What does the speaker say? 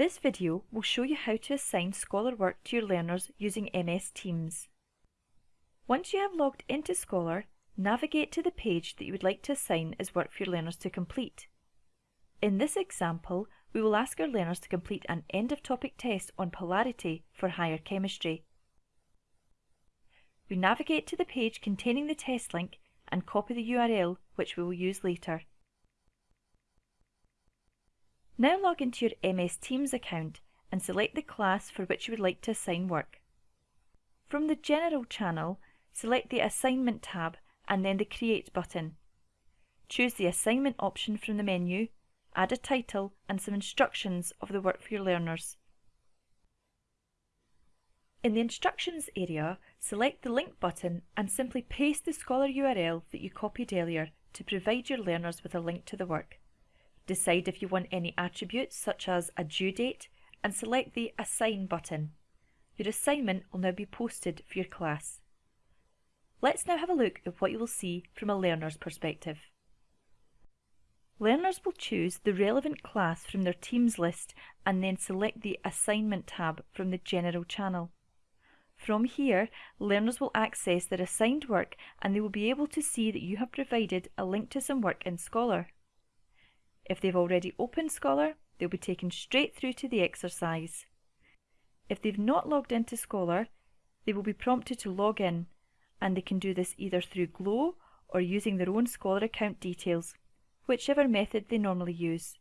This video will show you how to assign Scholar work to your learners using MS Teams. Once you have logged into Scholar, navigate to the page that you would like to assign as work for your learners to complete. In this example, we will ask our learners to complete an end-of-topic test on polarity for higher chemistry. We navigate to the page containing the test link and copy the URL which we will use later. Now log into your MS Teams account and select the class for which you would like to assign work. From the General channel, select the Assignment tab and then the Create button. Choose the Assignment option from the menu, add a title and some instructions of the work for your learners. In the Instructions area, select the Link button and simply paste the Scholar URL that you copied earlier to provide your learners with a link to the work. Decide if you want any attributes such as a due date and select the Assign button. Your assignment will now be posted for your class. Let's now have a look at what you will see from a learner's perspective. Learners will choose the relevant class from their Teams list and then select the Assignment tab from the General channel. From here, learners will access their assigned work and they will be able to see that you have provided a link to some work in Scholar. If they've already opened Scholar, they'll be taken straight through to the exercise. If they've not logged into Scholar, they will be prompted to log in, and they can do this either through Glow or using their own Scholar account details, whichever method they normally use.